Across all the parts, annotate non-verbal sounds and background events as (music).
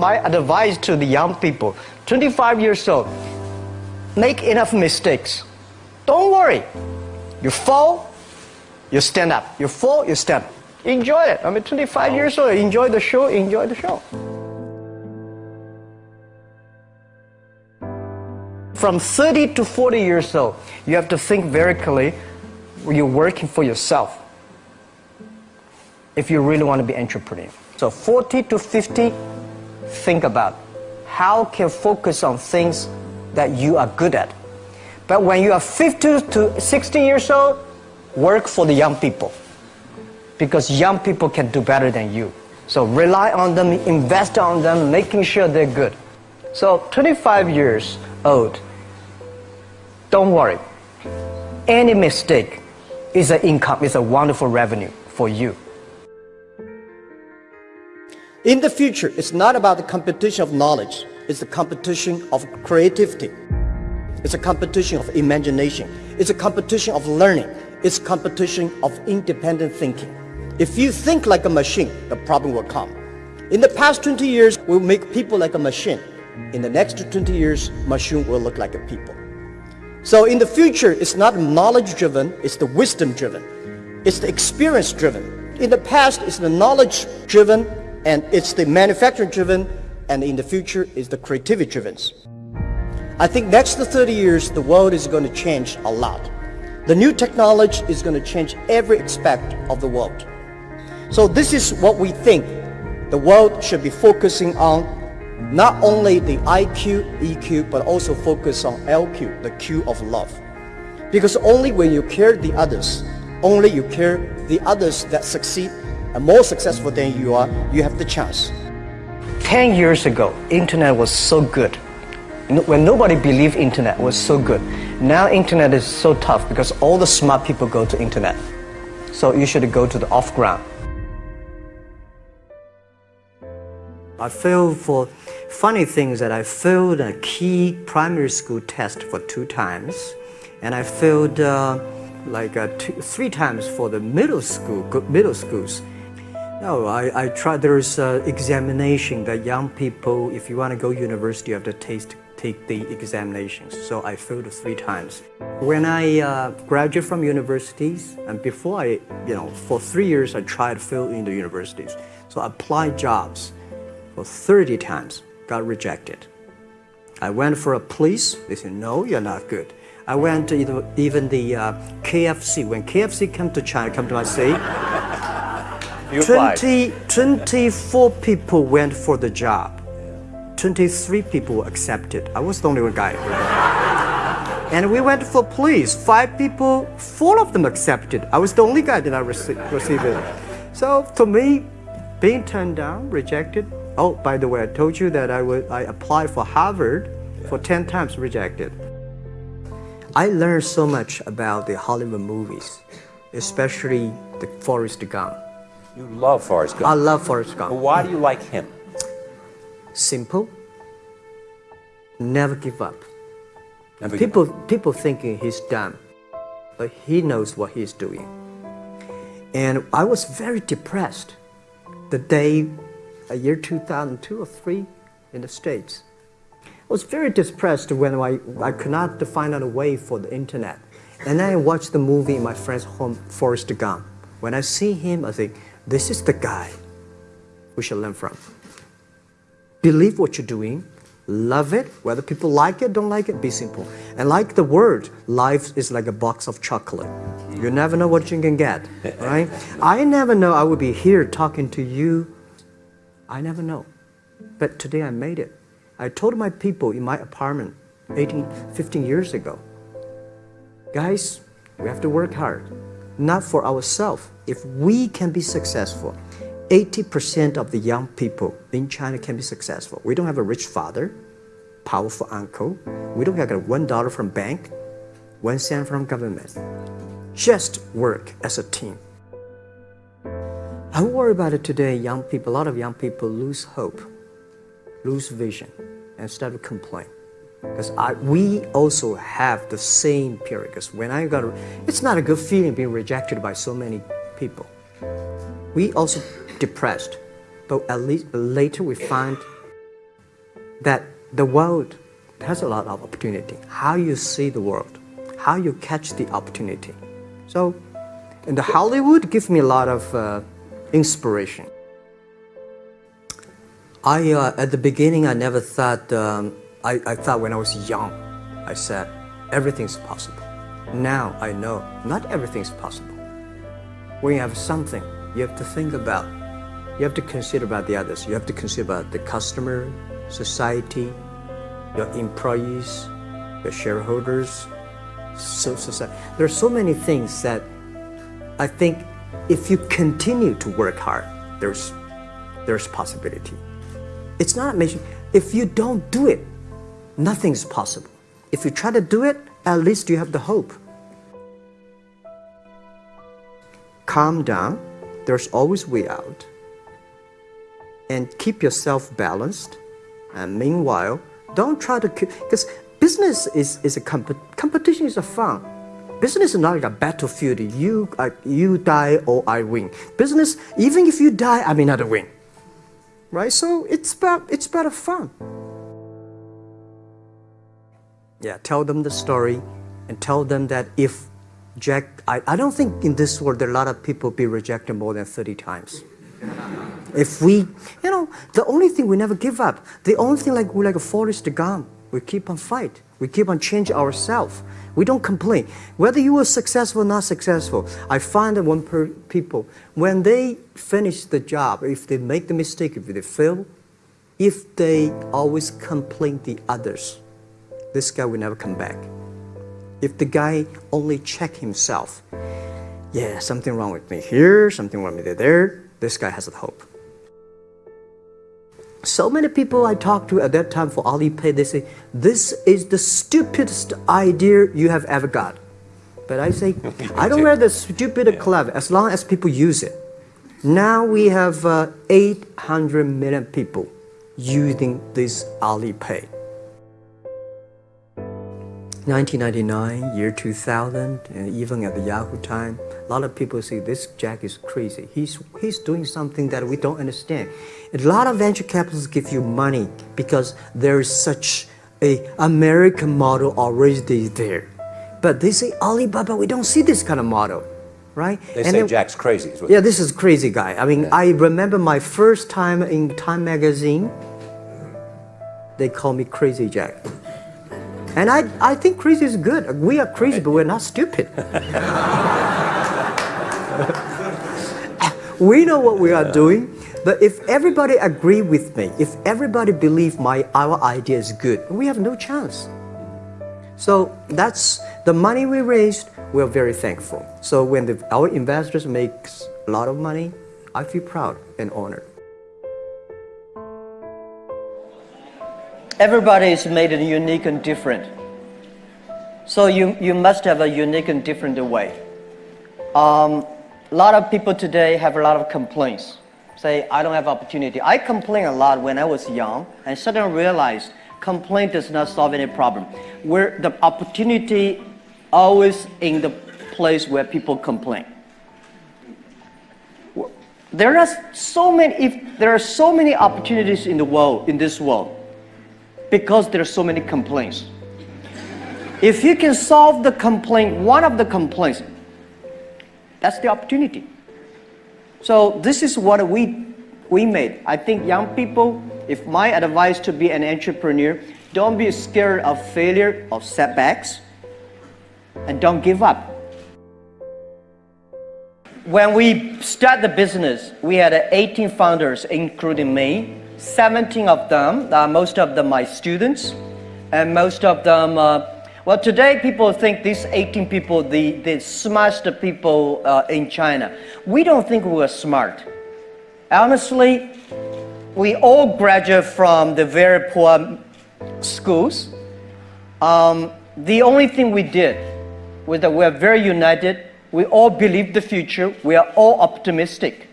my advice to the young people, 25 years old, make enough mistakes. Don't worry. You fall, you stand up. You fall, you stand up. Enjoy it. I mean, 25 years old, enjoy the show, enjoy the show. From 30 to 40 years old, you have to think very clearly, you're working for yourself if you really want to be entrepreneur. So 40 to 50, think about how can focus on things that you are good at. But when you are 50 to 60 years old, work for the young people because young people can do better than you. So rely on them, invest on them, making sure they're good. So 25 years old, don't worry. Any mistake is an income, is a wonderful revenue for you. In the future, it's not about the competition of knowledge. It's the competition of creativity. It's a competition of imagination. It's a competition of learning. It's competition of independent thinking. If you think like a machine, the problem will come. In the past 20 years, we'll make people like a machine. In the next 20 years, machine will look like a people. So in the future, it's not knowledge-driven, it's the wisdom-driven. It's the experience-driven. In the past, it's the knowledge-driven, and it's the manufacturing-driven, and in the future, it's the creativity-driven. I think next to 30 years, the world is going to change a lot. The new technology is going to change every aspect of the world. So this is what we think the world should be focusing on not only the IQ, EQ, but also focus on LQ, the Q of love. Because only when you care the others, only you care the others that succeed and more successful than you are, you have the chance. 10 years ago, internet was so good. When nobody believed internet was so good. Now internet is so tough because all the smart people go to internet. So you should go to the off ground. I failed for funny things that I failed a key primary school test for two times, and I failed uh, like uh, two, three times for the middle school middle schools. No, I, I tried. There's uh, examination that young people, if you want to go university, you have to taste, take the examinations. So I failed three times. When I uh, graduated from universities, and before I, you know, for three years I tried fill in the universities. So I applied jobs for 30 times, got rejected. I went for a police, they said, no, you're not good. I went to even the uh, KFC, when KFC came to China, come to my city, 20, 24 people went for the job. 23 people accepted. I was the only one guy. and we went for police. Five people, four of them accepted. I was the only guy that I rece received it. So for me, being turned down, rejected, Oh, by the way, I told you that I, would, I applied for Harvard for 10 times rejected. I learned so much about the Hollywood movies, especially the Forrest Gump. You love Forrest Gump? I love Forrest Gump. Well, why do you like him? Simple. Never give up. Never people, give up. people thinking he's dumb, but he knows what he's doing. And I was very depressed the day a year 2002 or 3 in the States. I was very depressed when I, I could not find out a way for the internet. And then I watched the movie in my friend's home, Forrest Gump. When I see him, I think, this is the guy we should learn from. Believe what you're doing, love it, whether people like it, don't like it, be simple. And like the word, life is like a box of chocolate. You never know what you can get, (laughs) right? I never know I would be here talking to you I never know. But today I made it. I told my people in my apartment 18, 15 years ago, guys, we have to work hard, not for ourselves. If we can be successful, 80% of the young people in China can be successful. We don't have a rich father, powerful uncle. We don't have a one dollar from bank, one cent from government. Just work as a team. I worry about it today. Young people, a lot of young people lose hope, lose vision, and start to complain. Because we also have the same period. Because when I got, it's not a good feeling being rejected by so many people. We also depressed, but at least later we find that the world has a lot of opportunity. How you see the world, how you catch the opportunity. So, and the Hollywood gives me a lot of uh, inspiration. I uh, at the beginning I never thought um, I, I thought when I was young I said everything's possible. Now I know not everything's possible. When you have something, you have to think about. You have to consider about the others. You have to consider about the customer, society, your employees, your shareholders, so society. There are so many things that I think if you continue to work hard, there's there's possibility. It's not amazing. If you don't do it, nothing's possible. If you try to do it, at least you have the hope. Calm down. There's always way out. And keep yourself balanced. And meanwhile, don't try to because business is, is a comp competition is a fun. Business is not like a battlefield. You uh, you die or I win. Business, even if you die, I may not win. Right? So it's about it's about a fun. Yeah, tell them the story and tell them that if Jack, I, I don't think in this world there are a lot of people be rejected more than 30 times. If we, you know, the only thing we never give up, the only thing like we like a Forrest Gump, we keep on fight. We keep on change ourselves. We don't complain. Whether you were successful or not successful, I find that when people, when they finish the job, if they make the mistake, if they fail, if they always complain the others, this guy will never come back. If the guy only check himself, yeah, something wrong with me here, something wrong with me there, this guy has a hope. So many people I talked to at that time for Alipay, they say, this is the stupidest idea you have ever got. But I say, I don't care the stupid or clever, as long as people use it. Now we have uh, 800 million people using this Alipay. 1999, year 2000, and even at the Yahoo time, a lot of people say this Jack is crazy. He's, he's doing something that we don't understand. A lot of venture capitalists give you money because there is such a American model already there. But they say Alibaba, we don't see this kind of model, right? They and say then, Jack's crazy. yeah, this is crazy guy. I mean, yeah. I remember my first time in Time Magazine, they call me Crazy Jack. And I, I think crazy is good. We are crazy, but we're not stupid. (laughs) we know what we are doing, but if everybody agree with me, if everybody believe my our idea is good, we have no chance. So that's the money we raised. We're very thankful. So when the, our investors makes a lot of money, I feel proud and honored. Everybody is made unique and different. So you, you must have a unique and different way. Um, a lot of people today have a lot of complaints. Say, I don't have opportunity. I complain a lot when I was young and suddenly realized complaint does not solve any problem. Where the opportunity always in the place where people complain. There are so many, if there are so many opportunities in the world, in this world, because there are so many complaints. If you can solve the complaint, one of the complaints, that's the opportunity. So this is what we, we made. I think young people, if my advice to be an entrepreneur, don't be scared of failure, of setbacks, and don't give up. When we start the business, we had 18 founders, including me. 17 of them, uh, most of them my students, and most of them, uh, well, today people think these 18 people, the, the smartest people uh, in China. We don't think we are smart. Honestly, we all graduate from the very poor schools. Um, the only thing we did was that we're very united. We all believe the future. We are all optimistic.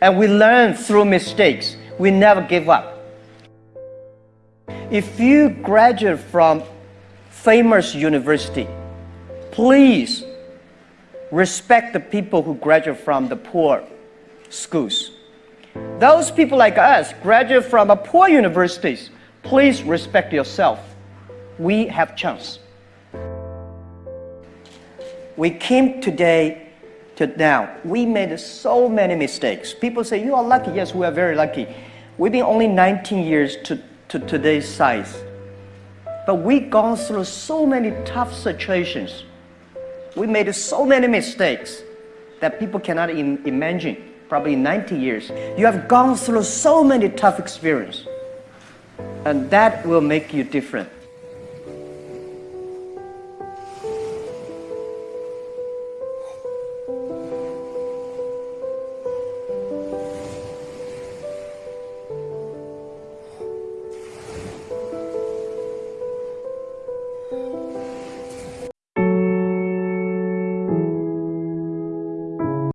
And we learn through mistakes we never give up. If you graduate from famous university, please respect the people who graduate from the poor schools. Those people like us graduate from a poor universities. Please respect yourself. We have chance. We came today to now. We made so many mistakes. People say, you are lucky. Yes, we are very lucky. We've been only 19 years to, to today's size. But we've gone through so many tough situations. We made so many mistakes that people cannot imagine, probably 90 years. You have gone through so many tough experiences. And that will make you different.